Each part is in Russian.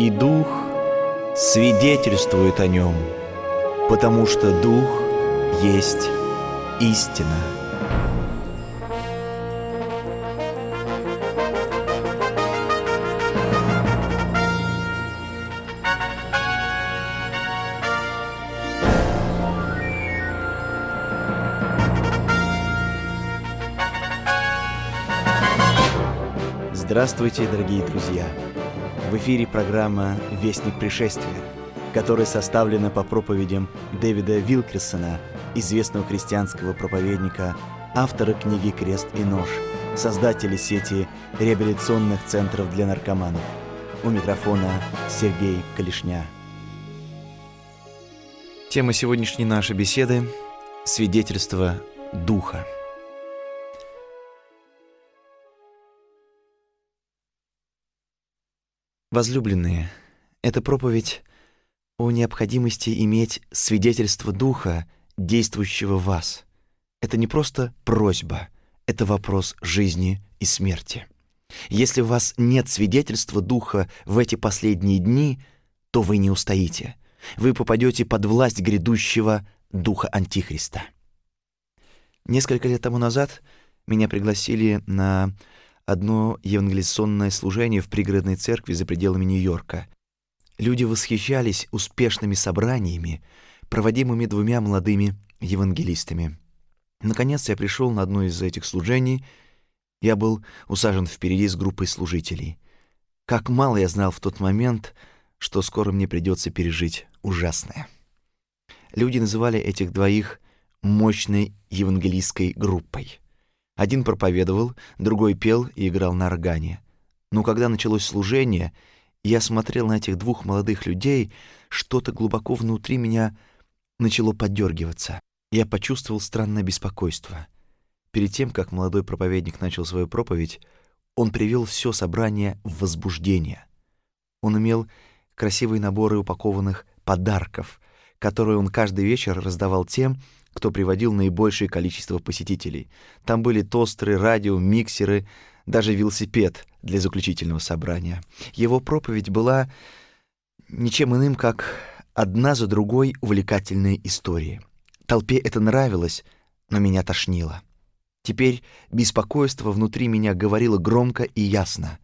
И Дух свидетельствует о нем, потому что Дух есть истина. Здравствуйте, дорогие друзья! В эфире программа «Вестник пришествия», которая составлена по проповедям Дэвида Вилкерсона, известного христианского проповедника, автора книги «Крест и нож», создателя сети реабилитационных центров для наркоманов. У микрофона Сергей Калишня. Тема сегодняшней нашей беседы – свидетельство Духа. Возлюбленные, эта проповедь о необходимости иметь свидетельство Духа, действующего в вас. Это не просто просьба, это вопрос жизни и смерти. Если у вас нет свидетельства Духа в эти последние дни, то вы не устоите. Вы попадете под власть грядущего Духа Антихриста. Несколько лет тому назад меня пригласили на одно евангелизационное служение в пригородной церкви за пределами Нью-Йорка. Люди восхищались успешными собраниями, проводимыми двумя молодыми евангелистами. Наконец я пришел на одно из этих служений. Я был усажен впереди с группой служителей. Как мало я знал в тот момент, что скоро мне придется пережить ужасное. Люди называли этих двоих мощной евангелистской группой. Один проповедовал, другой пел и играл на органе. Но когда началось служение, я смотрел на этих двух молодых людей, что-то глубоко внутри меня начало подергиваться. Я почувствовал странное беспокойство. Перед тем, как молодой проповедник начал свою проповедь, он привел все собрание в возбуждение. Он имел красивые наборы упакованных подарков, которые он каждый вечер раздавал тем, кто приводил наибольшее количество посетителей. Там были тостеры, радио, миксеры, даже велосипед для заключительного собрания. Его проповедь была ничем иным, как одна за другой увлекательные истории. Толпе это нравилось, но меня тошнило. Теперь беспокойство внутри меня говорило громко и ясно.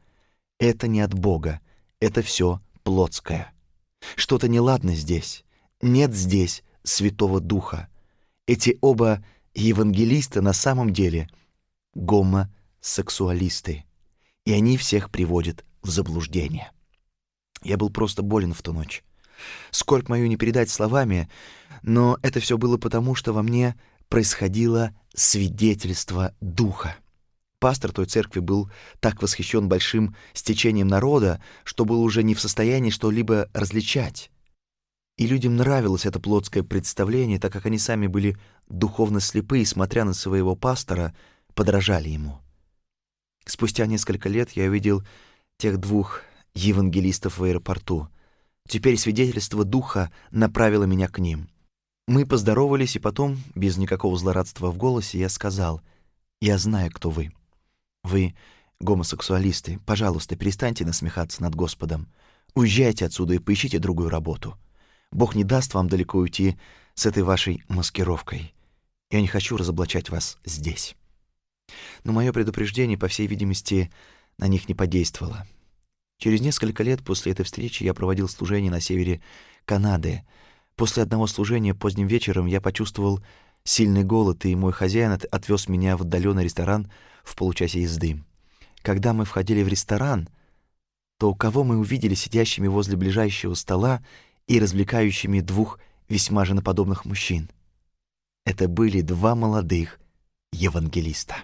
Это не от Бога, это все плотское. Что-то неладно здесь. Нет здесь Святого Духа. Эти оба евангелиста на самом деле гомосексуалисты, и они всех приводят в заблуждение. Я был просто болен в ту ночь. Скорбь мою не передать словами, но это все было потому, что во мне происходило свидетельство духа. Пастор той церкви был так восхищен большим стечением народа, что был уже не в состоянии что-либо различать. И людям нравилось это плотское представление, так как они сами были духовно слепы и, смотря на своего пастора, подражали ему. Спустя несколько лет я увидел тех двух евангелистов в аэропорту. Теперь свидетельство духа направило меня к ним. Мы поздоровались, и потом, без никакого злорадства в голосе, я сказал, «Я знаю, кто вы. Вы гомосексуалисты. Пожалуйста, перестаньте насмехаться над Господом. Уезжайте отсюда и поищите другую работу». Бог не даст вам далеко уйти с этой вашей маскировкой. Я не хочу разоблачать вас здесь. Но мое предупреждение, по всей видимости, на них не подействовало. Через несколько лет после этой встречи я проводил служение на севере Канады. После одного служения поздним вечером я почувствовал сильный голод, и мой хозяин отвез меня в отдаленный ресторан в получасе езды. Когда мы входили в ресторан, то кого мы увидели сидящими возле ближайшего стола и развлекающими двух весьма женоподобных мужчин. Это были два молодых евангелиста.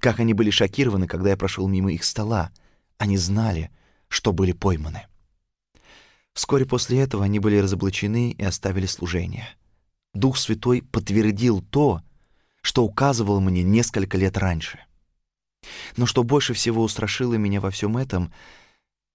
Как они были шокированы, когда я прошел мимо их стола. Они знали, что были пойманы. Вскоре после этого они были разоблачены и оставили служение. Дух Святой подтвердил то, что указывал мне несколько лет раньше. Но что больше всего устрашило меня во всем этом —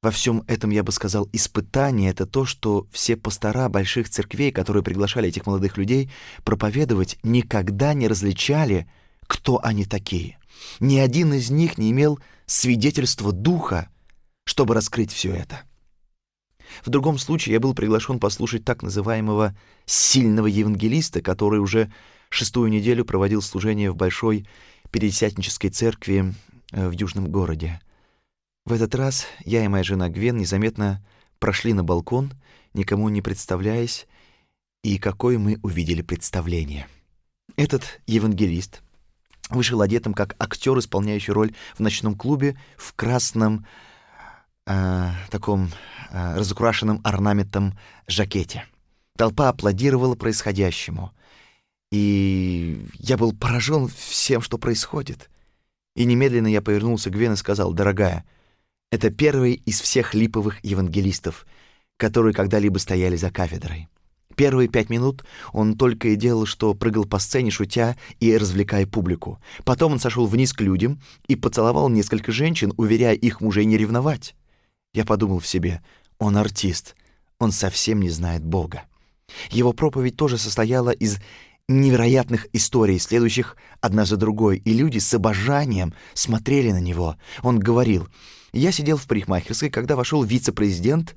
во всем этом, я бы сказал, испытание — это то, что все пастора больших церквей, которые приглашали этих молодых людей проповедовать, никогда не различали, кто они такие. Ни один из них не имел свидетельства Духа, чтобы раскрыть все это. В другом случае я был приглашен послушать так называемого «сильного евангелиста», который уже шестую неделю проводил служение в большой Пятидесятнической церкви э, в южном городе. В этот раз я и моя жена Гвен незаметно прошли на балкон, никому не представляясь, и какое мы увидели представление. Этот евангелист вышел одетым как актер, исполняющий роль в ночном клубе в красном э, таком э, разукрашенном орнаментом жакете. Толпа аплодировала происходящему — и я был поражен всем, что происходит. И немедленно я повернулся к Гвен и сказал, «Дорогая, это первый из всех липовых евангелистов, которые когда-либо стояли за кафедрой. Первые пять минут он только и делал, что прыгал по сцене, шутя и развлекая публику. Потом он сошел вниз к людям и поцеловал несколько женщин, уверяя их мужей не ревновать. Я подумал в себе, он артист, он совсем не знает Бога. Его проповедь тоже состояла из невероятных историй, следующих одна за другой, и люди с обожанием смотрели на него. Он говорил, «Я сидел в парикмахерской, когда вошел вице-президент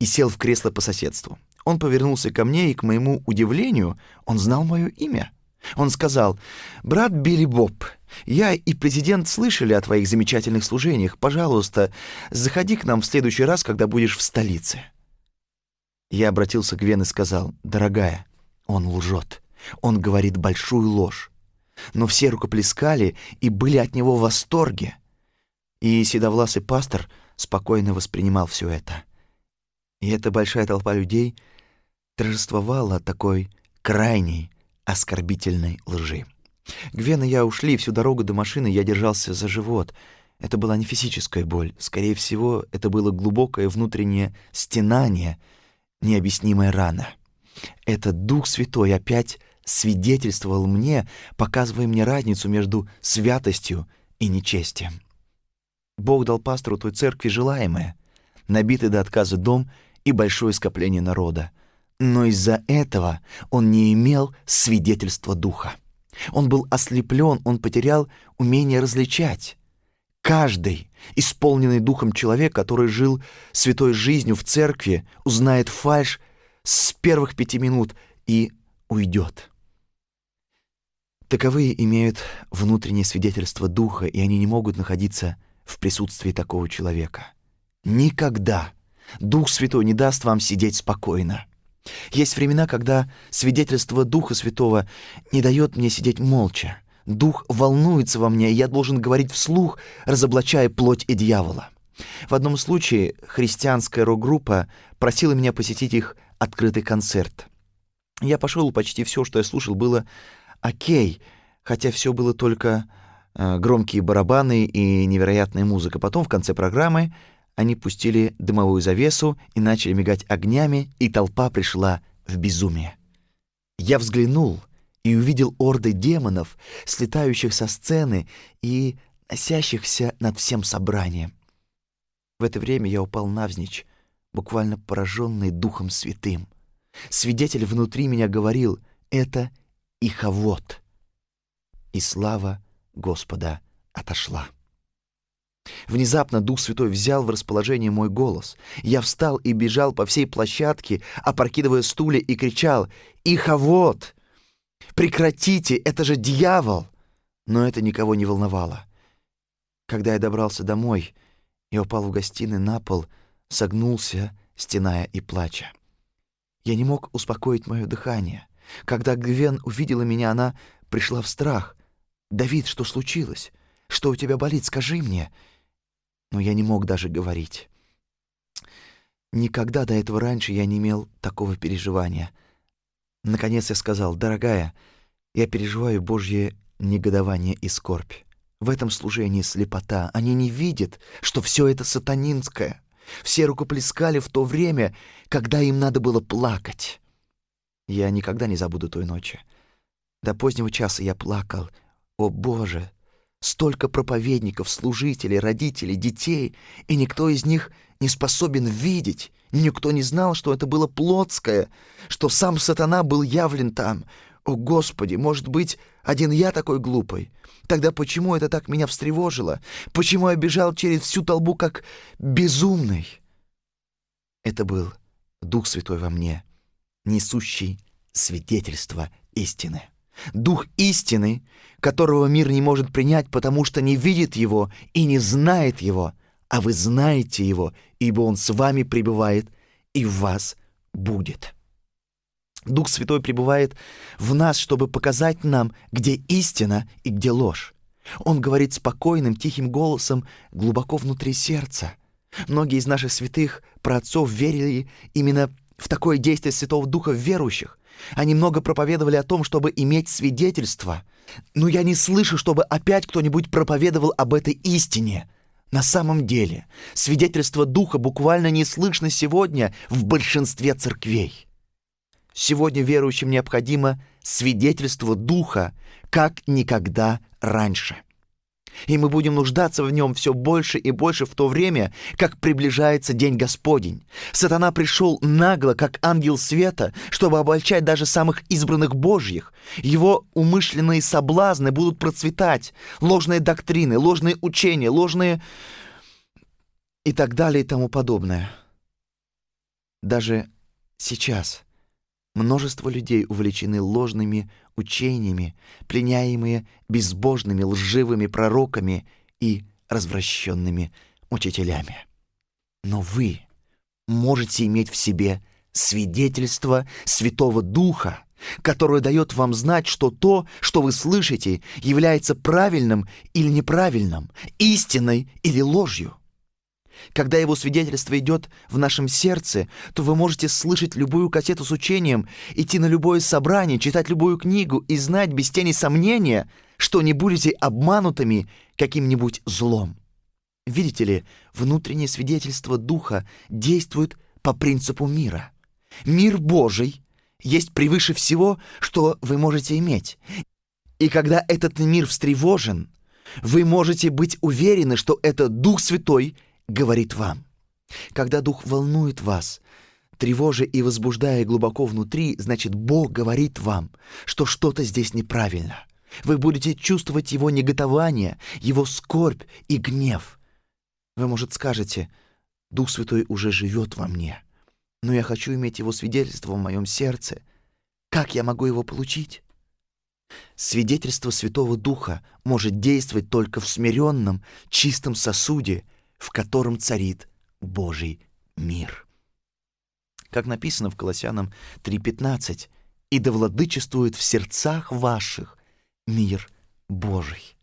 и сел в кресло по соседству. Он повернулся ко мне, и, к моему удивлению, он знал мое имя. Он сказал, «Брат Билли Боб, я и президент слышали о твоих замечательных служениях. Пожалуйста, заходи к нам в следующий раз, когда будешь в столице». Я обратился к Вен и сказал, «Дорогая, он лжет. Он говорит большую ложь. Но все рукоплескали и были от него в восторге. И седовласый пастор спокойно воспринимал все это. И эта большая толпа людей торжествовала от такой крайней оскорбительной лжи. Гвен и я ушли, всю дорогу до машины я держался за живот. Это была не физическая боль. Скорее всего, это было глубокое внутреннее стенание, необъяснимая рана. Этот Дух Святой опять свидетельствовал мне, показывая мне разницу между святостью и нечестием. Бог дал пастору той церкви желаемое, набитый до отказа дом и большое скопление народа. Но из-за этого он не имел свидетельства духа. Он был ослеплен, он потерял умение различать. Каждый, исполненный духом человек, который жил святой жизнью в церкви, узнает фальшь с первых пяти минут и уйдет. Таковые имеют внутреннее свидетельство духа, и они не могут находиться в присутствии такого человека. Никогда Дух Святой не даст вам сидеть спокойно. Есть времена, когда свидетельство Духа Святого не дает мне сидеть молча. Дух волнуется во мне, и я должен говорить вслух, разоблачая плоть и дьявола. В одном случае христианская рок-группа просила меня посетить их открытый концерт. Я пошел, почти все, что я слушал, было окей, хотя все было только громкие барабаны и невероятная музыка. Потом в конце программы они пустили дымовую завесу и начали мигать огнями, и толпа пришла в безумие. Я взглянул и увидел орды демонов, слетающих со сцены и носящихся над всем собранием. В это время я упал навзничь, буквально пораженный Духом Святым. Свидетель внутри меня говорил, это и хавот. И слава Господа отошла. Внезапно Дух Святой взял в расположение мой голос. Я встал и бежал по всей площадке, опрокидывая стулья и кричал «Ихавот! Прекратите! Это же дьявол!» Но это никого не волновало. Когда я добрался домой, я упал в гостиной на пол, согнулся, стеная и плача. Я не мог успокоить мое дыхание. Когда Гвен увидела меня, она пришла в страх. «Давид, что случилось? Что у тебя болит? Скажи мне!» Но я не мог даже говорить. Никогда до этого раньше я не имел такого переживания. Наконец я сказал, «Дорогая, я переживаю Божье негодование и скорбь. В этом служении слепота. Они не видят, что все это сатанинское. Все рукоплескали в то время, когда им надо было плакать». Я никогда не забуду той ночи. До позднего часа я плакал. О, Боже! Столько проповедников, служителей, родителей, детей, и никто из них не способен видеть. Никто не знал, что это было плотское, что сам сатана был явлен там. О, Господи, может быть, один я такой глупый? Тогда почему это так меня встревожило? Почему я бежал через всю толпу как безумный? Это был Дух Святой во мне, несущий свидетельство истины. Дух истины, которого мир не может принять, потому что не видит его и не знает его, а вы знаете его, ибо он с вами пребывает и в вас будет. Дух Святой пребывает в нас, чтобы показать нам, где истина и где ложь. Он говорит спокойным, тихим голосом глубоко внутри сердца. Многие из наших святых праотцов верили именно в такое действие Святого Духа в верующих. Они много проповедовали о том, чтобы иметь свидетельство. Но я не слышу, чтобы опять кто-нибудь проповедовал об этой истине. На самом деле, свидетельство Духа буквально не слышно сегодня в большинстве церквей. Сегодня верующим необходимо свидетельство Духа, как никогда раньше. И мы будем нуждаться в нем все больше и больше в то время, как приближается День Господень. Сатана пришел нагло, как ангел света, чтобы обольчать даже самых избранных Божьих. Его умышленные соблазны будут процветать, ложные доктрины, ложные учения, ложные и так далее и тому подобное. Даже сейчас – Множество людей увлечены ложными учениями, пленяемые безбожными лживыми пророками и развращенными учителями. Но вы можете иметь в себе свидетельство Святого Духа, которое дает вам знать, что то, что вы слышите, является правильным или неправильным, истиной или ложью. Когда его свидетельство идет в нашем сердце, то вы можете слышать любую кассету с учением, идти на любое собрание, читать любую книгу и знать без тени сомнения, что не будете обманутыми каким-нибудь злом. Видите ли, внутреннее свидетельство Духа действует по принципу мира. Мир Божий есть превыше всего, что вы можете иметь. И когда этот мир встревожен, вы можете быть уверены, что это Дух Святой — говорит вам. Когда Дух волнует вас, тревожа и возбуждая глубоко внутри, значит, Бог говорит вам, что что-то здесь неправильно. Вы будете чувствовать Его неготование, Его скорбь и гнев. Вы, может, скажете, Дух Святой уже живет во мне, но я хочу иметь Его свидетельство в моем сердце. Как я могу его получить? Свидетельство Святого Духа может действовать только в смиренном, чистом сосуде — в котором царит Божий мир. Как написано в Колоссянам 3.15, «И да владычествует в сердцах ваших мир Божий».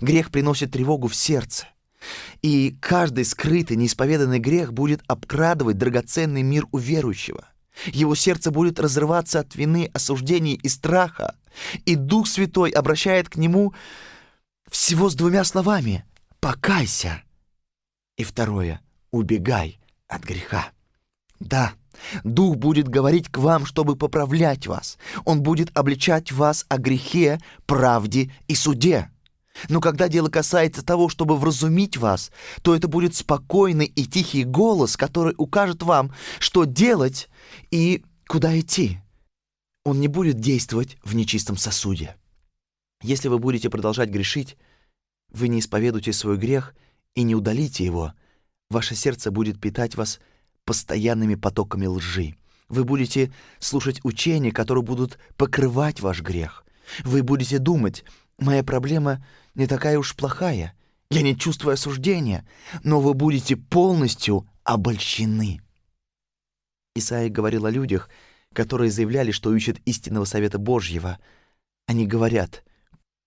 Грех приносит тревогу в сердце, и каждый скрытый, неисповеданный грех будет обкрадывать драгоценный мир у верующего. Его сердце будет разрываться от вины, осуждений и страха, и Дух Святой обращает к нему всего с двумя словами «покайся». И второе — убегай от греха. Да, Дух будет говорить к вам, чтобы поправлять вас. Он будет обличать вас о грехе, правде и суде. Но когда дело касается того, чтобы вразумить вас, то это будет спокойный и тихий голос, который укажет вам, что делать и куда идти. Он не будет действовать в нечистом сосуде. Если вы будете продолжать грешить, вы не исповедуете свой грех и не удалите его, ваше сердце будет питать вас постоянными потоками лжи. Вы будете слушать учения, которые будут покрывать ваш грех. Вы будете думать, моя проблема не такая уж плохая, я не чувствую осуждения, но вы будете полностью обольщены. Исаия говорил о людях, которые заявляли, что ищут истинного совета Божьего. Они говорят,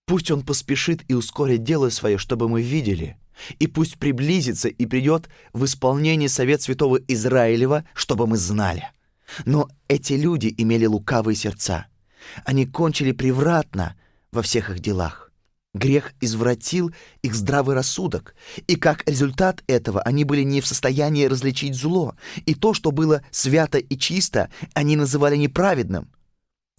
«Пусть он поспешит и ускорит дело свое, чтобы мы видели, и пусть приблизится и придет в исполнение совет святого Израилева, чтобы мы знали. Но эти люди имели лукавые сердца. Они кончили превратно во всех их делах. Грех извратил их здравый рассудок, и как результат этого они были не в состоянии различить зло, и то, что было свято и чисто, они называли неправедным.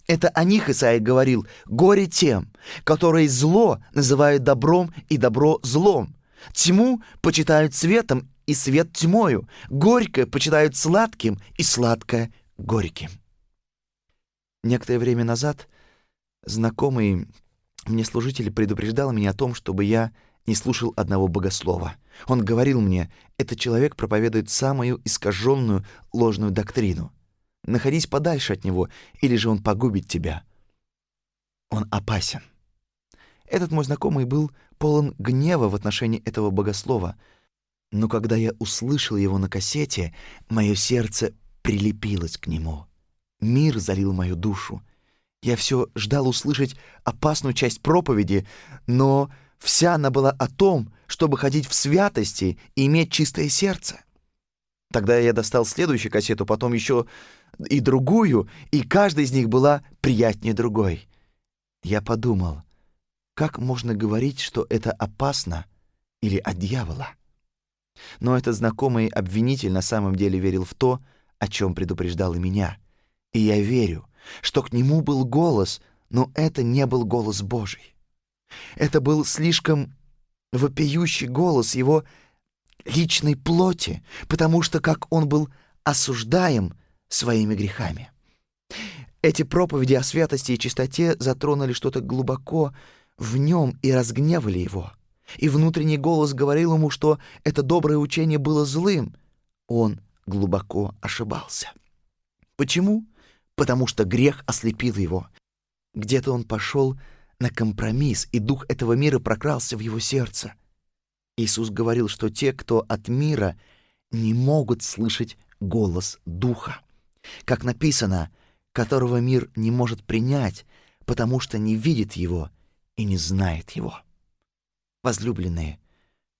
Это о них Исаия говорил «горе тем, которые зло называют добром и добро злом, Тьму почитают светом и свет тьмою, горькое почитают сладким и сладкое горьким. Некоторое время назад знакомый мне служитель предупреждал меня о том, чтобы я не слушал одного богослова. Он говорил мне, этот человек проповедует самую искаженную ложную доктрину. Находись подальше от него, или же он погубит тебя. Он опасен. Этот мой знакомый был полон гнева в отношении этого богослова, но когда я услышал его на кассете, мое сердце прилепилось к нему. Мир залил мою душу. Я все ждал услышать опасную часть проповеди, но вся она была о том, чтобы ходить в святости и иметь чистое сердце. Тогда я достал следующую кассету, потом еще и другую, и каждая из них была приятнее другой. Я подумал, как можно говорить, что это опасно или от дьявола? Но этот знакомый обвинитель на самом деле верил в то, о чем предупреждал и меня. И я верю, что к нему был голос, но это не был голос Божий. Это был слишком вопиющий голос его личной плоти, потому что как он был осуждаем своими грехами. Эти проповеди о святости и чистоте затронули что-то глубоко в нем и разгневали его. И внутренний голос говорил ему, что это доброе учение было злым. Он глубоко ошибался. Почему? Потому что грех ослепил его. Где-то он пошел на компромисс, и дух этого мира прокрался в его сердце. Иисус говорил, что те, кто от мира, не могут слышать голос духа. Как написано, которого мир не может принять, потому что не видит его и не знает его. Возлюбленные,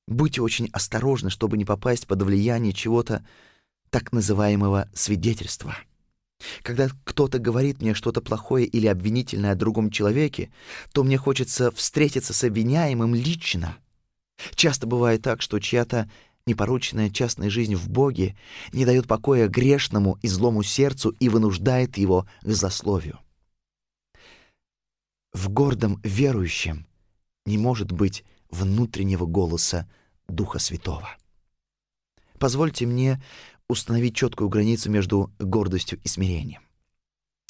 будьте очень осторожны, чтобы не попасть под влияние чего-то так называемого свидетельства. Когда кто-то говорит мне что-то плохое или обвинительное о другом человеке, то мне хочется встретиться с обвиняемым лично. Часто бывает так, что чья-то непорочная частная жизнь в Боге не дает покоя грешному и злому сердцу и вынуждает его к злословию. В гордом верующем не может быть внутреннего голоса Духа Святого. Позвольте мне установить четкую границу между гордостью и смирением.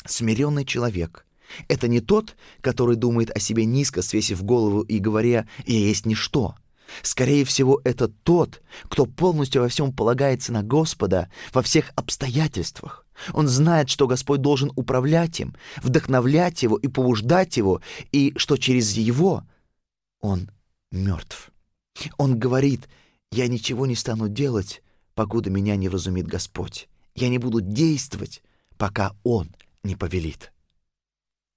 Смиренный человек — это не тот, который думает о себе низко, свесив голову и говоря «я есть ничто», Скорее всего, это тот, кто полностью во всем полагается на Господа во всех обстоятельствах. Он знает, что Господь должен управлять им, вдохновлять его и побуждать его, и что через его он мертв. Он говорит, «Я ничего не стану делать, покуда меня не разумит Господь. Я не буду действовать, пока Он не повелит».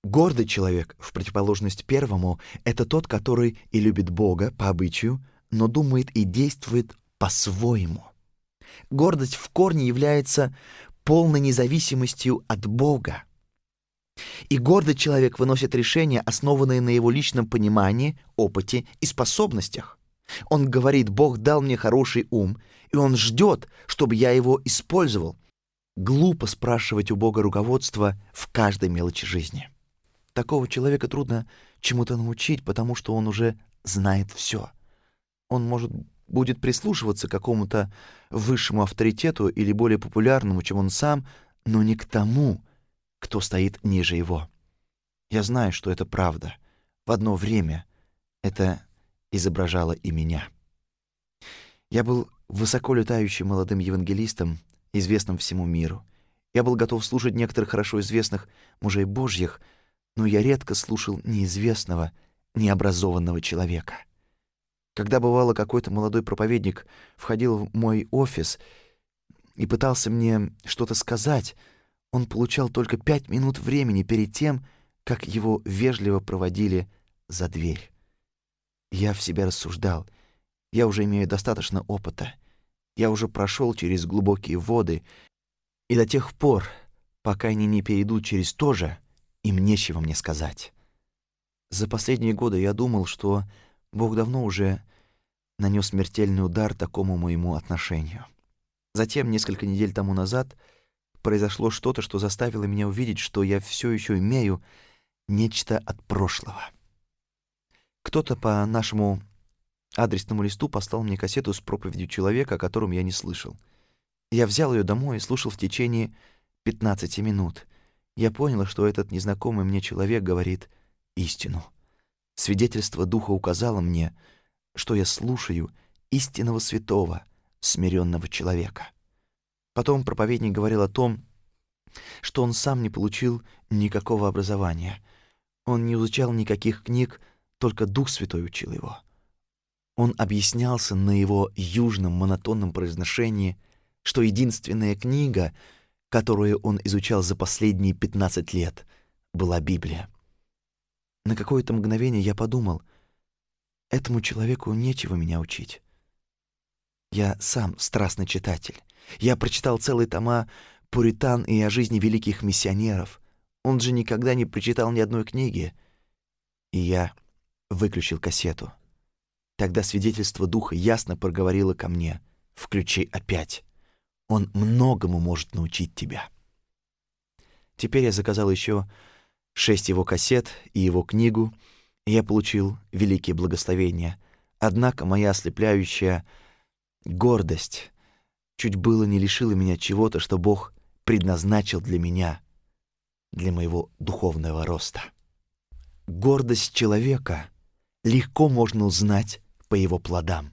Гордый человек, в противоположность первому, это тот, который и любит Бога по обычаю, но думает и действует по-своему. Гордость в корне является полной независимостью от Бога. И гордый человек выносит решения, основанные на его личном понимании, опыте и способностях. Он говорит, Бог дал мне хороший ум, и Он ждет, чтобы я его использовал. Глупо спрашивать у Бога руководства в каждой мелочи жизни. Такого человека трудно чему-то научить, потому что он уже знает все. Он, может, будет прислушиваться к какому-то высшему авторитету или более популярному, чем он сам, но не к тому, кто стоит ниже его. Я знаю, что это правда. В одно время это изображало и меня. Я был высоко летающим молодым евангелистом, известным всему миру. Я был готов слушать некоторых хорошо известных мужей Божьих, но я редко слушал неизвестного, необразованного человека. Когда бывало какой-то молодой проповедник входил в мой офис и пытался мне что-то сказать, он получал только пять минут времени перед тем, как его вежливо проводили за дверь. Я в себя рассуждал. Я уже имею достаточно опыта. Я уже прошел через глубокие воды, и до тех пор, пока они не перейдут через то же, им нечего мне сказать. За последние годы я думал, что Бог давно уже нанес смертельный удар такому моему отношению. Затем, несколько недель тому назад, произошло что-то, что заставило меня увидеть, что я все еще имею нечто от прошлого. Кто-то по нашему адресному листу послал мне кассету с проповедью человека, о котором я не слышал. Я взял ее домой и слушал в течение 15 минут. Я понял, что этот незнакомый мне человек говорит истину. Свидетельство Духа указало мне, что я слушаю истинного святого, смиренного человека. Потом проповедник говорил о том, что он сам не получил никакого образования. Он не изучал никаких книг, только Дух Святой учил его. Он объяснялся на его южном монотонном произношении, что единственная книга, которую он изучал за последние 15 лет, была Библия. На какое-то мгновение я подумал, этому человеку нечего меня учить. Я сам страстный читатель. Я прочитал целые тома Пуритан и о жизни великих миссионеров. Он же никогда не прочитал ни одной книги. И я выключил кассету. Тогда свидетельство духа ясно проговорило ко мне: "Включи опять. Он многому может научить тебя". Теперь я заказал еще шесть его кассет и его книгу, я получил великие благословения. Однако моя ослепляющая гордость чуть было не лишила меня чего-то, что Бог предназначил для меня, для моего духовного роста. Гордость человека легко можно узнать по его плодам.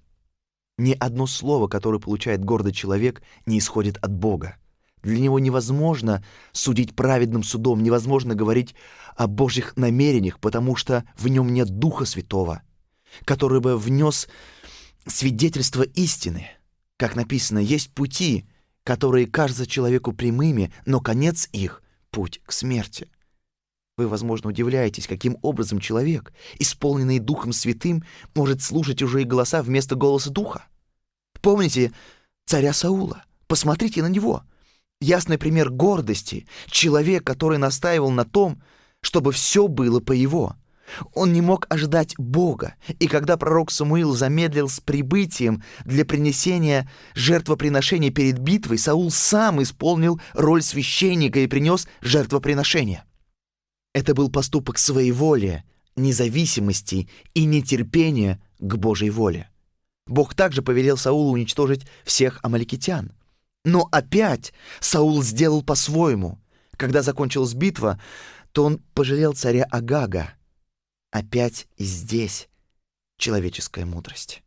Ни одно слово, которое получает гордый человек, не исходит от Бога. Для него невозможно судить праведным судом, невозможно говорить о Божьих намерениях, потому что в нем нет Духа Святого, который бы внес свидетельство истины. Как написано, есть пути, которые кажутся человеку прямыми, но конец их — путь к смерти. Вы, возможно, удивляетесь, каким образом человек, исполненный Духом Святым, может слушать уже и голоса вместо голоса Духа. Помните царя Саула? Посмотрите на него — ясный пример гордости, человек, который настаивал на том, чтобы все было по его. Он не мог ожидать Бога, и когда пророк Самуил замедлил с прибытием для принесения жертвоприношения перед битвой, Саул сам исполнил роль священника и принес жертвоприношение. Это был поступок своеволия, независимости и нетерпения к Божьей воле. Бог также повелел Саулу уничтожить всех амаликитян. Но опять Саул сделал по-своему. Когда закончилась битва, то он пожалел царя Агага. Опять и здесь человеческая мудрость.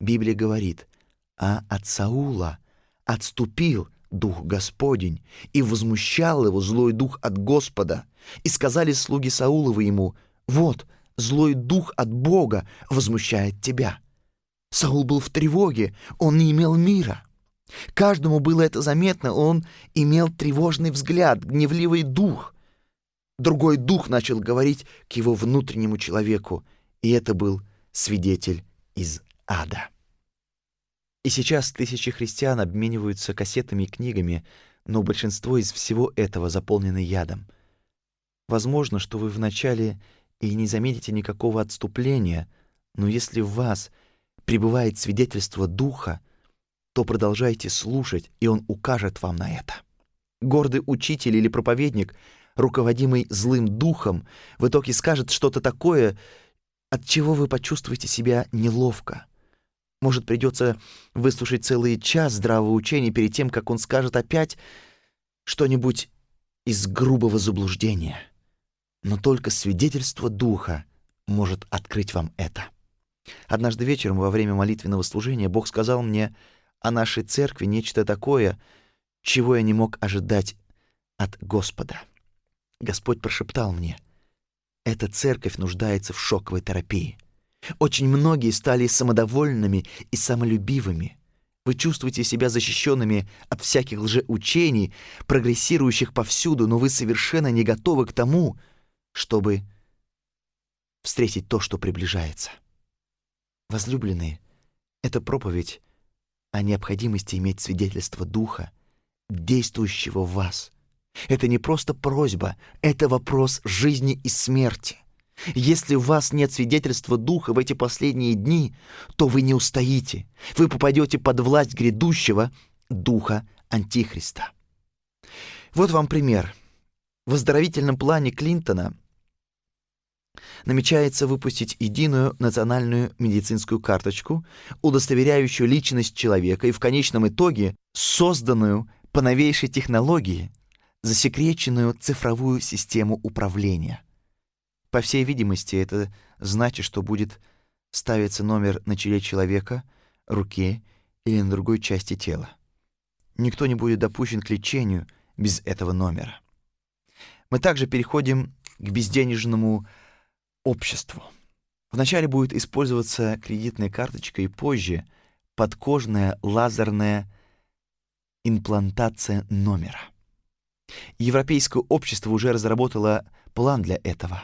Библия говорит, а от Саула отступил дух Господень, и возмущал его злой дух от Господа. И сказали слуги Сауловы ему, вот, злой дух от Бога возмущает тебя. Саул был в тревоге, он не имел мира. Каждому было это заметно, он имел тревожный взгляд, гневливый дух. Другой дух начал говорить к его внутреннему человеку, и это был свидетель из ада. И сейчас тысячи христиан обмениваются кассетами и книгами, но большинство из всего этого заполнено ядом. Возможно, что вы вначале и не заметите никакого отступления, но если в вас пребывает свидетельство Духа, то продолжайте слушать, и он укажет вам на это. Гордый учитель или проповедник, руководимый злым духом, в итоге скажет что-то такое, от чего вы почувствуете себя неловко. Может, придется выслушать целый час здравого учения перед тем, как он скажет опять что-нибудь из грубого заблуждения. Но только свидетельство духа может открыть вам это. Однажды вечером во время молитвенного служения Бог сказал мне — о нашей церкви нечто такое, чего я не мог ожидать от Господа. Господь прошептал мне, «Эта церковь нуждается в шоковой терапии. Очень многие стали самодовольными и самолюбивыми. Вы чувствуете себя защищенными от всяких лжеучений, прогрессирующих повсюду, но вы совершенно не готовы к тому, чтобы встретить то, что приближается. Возлюбленные, эта проповедь о необходимости иметь свидетельство Духа, действующего в вас. Это не просто просьба, это вопрос жизни и смерти. Если у вас нет свидетельства Духа в эти последние дни, то вы не устоите. Вы попадете под власть грядущего Духа Антихриста. Вот вам пример. В оздоровительном плане Клинтона намечается выпустить единую национальную медицинскую карточку, удостоверяющую личность человека и в конечном итоге созданную по новейшей технологии засекреченную цифровую систему управления. По всей видимости, это значит, что будет ставится номер на челе человека, руке или на другой части тела. Никто не будет допущен к лечению без этого номера. Мы также переходим к безденежному обществу. Вначале будет использоваться кредитная карточка и позже подкожная лазерная имплантация номера. Европейское общество уже разработало план для этого.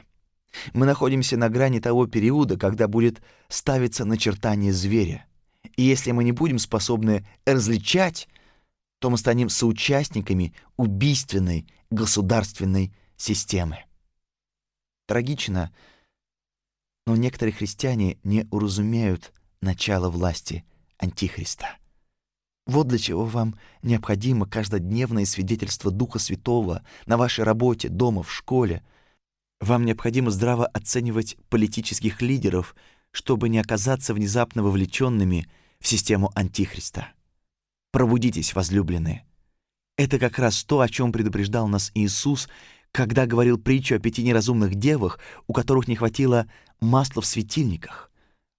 Мы находимся на грани того периода, когда будет ставиться начертание зверя. И если мы не будем способны различать, то мы станем соучастниками убийственной государственной системы. Трагично, но некоторые христиане не уразумеют начало власти Антихриста. Вот для чего вам необходимо каждодневное свидетельство Духа Святого на вашей работе, дома, в школе. Вам необходимо здраво оценивать политических лидеров, чтобы не оказаться внезапно вовлеченными в систему Антихриста. Пробудитесь, возлюбленные. Это как раз то, о чем предупреждал нас Иисус, когда говорил притчу о пяти неразумных девах, у которых не хватило масла в светильниках.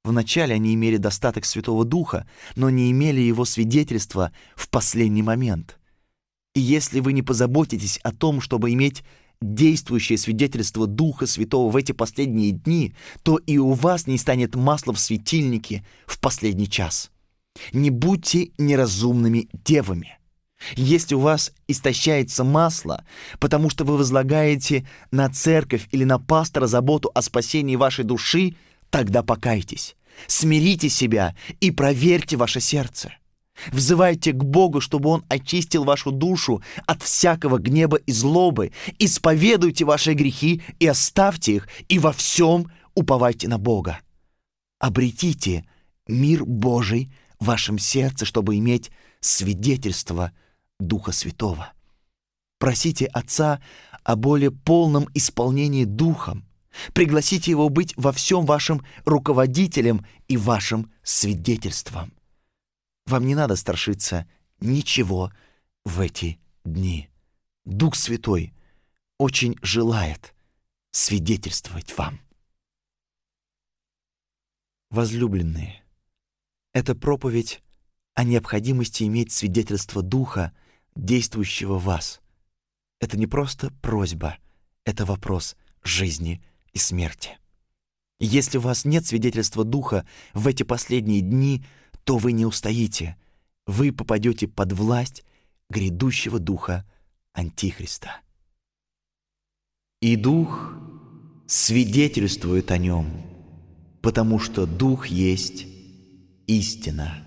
Вначале они имели достаток Святого Духа, но не имели его свидетельства в последний момент. И если вы не позаботитесь о том, чтобы иметь действующее свидетельство Духа Святого в эти последние дни, то и у вас не станет масла в светильнике в последний час. Не будьте неразумными девами. Если у вас истощается масло, потому что вы возлагаете на церковь или на пастора заботу о спасении вашей души, тогда покайтесь, смирите себя и проверьте ваше сердце. Взывайте к Богу, чтобы Он очистил вашу душу от всякого гнева и злобы. Исповедуйте ваши грехи и оставьте их, и во всем уповайте на Бога. Обретите мир Божий в вашем сердце, чтобы иметь свидетельство – Духа Святого. Просите Отца о более полном исполнении Духом. Пригласите Его быть во всем вашим руководителем и вашим свидетельством. Вам не надо страшиться ничего в эти дни. Дух Святой очень желает свидетельствовать вам. Возлюбленные, эта проповедь о необходимости иметь свидетельство Духа действующего вас. Это не просто просьба, это вопрос жизни и смерти. Если у вас нет свидетельства Духа в эти последние дни, то вы не устоите. Вы попадете под власть грядущего Духа Антихриста. И Дух свидетельствует о нем, потому что Дух есть истина.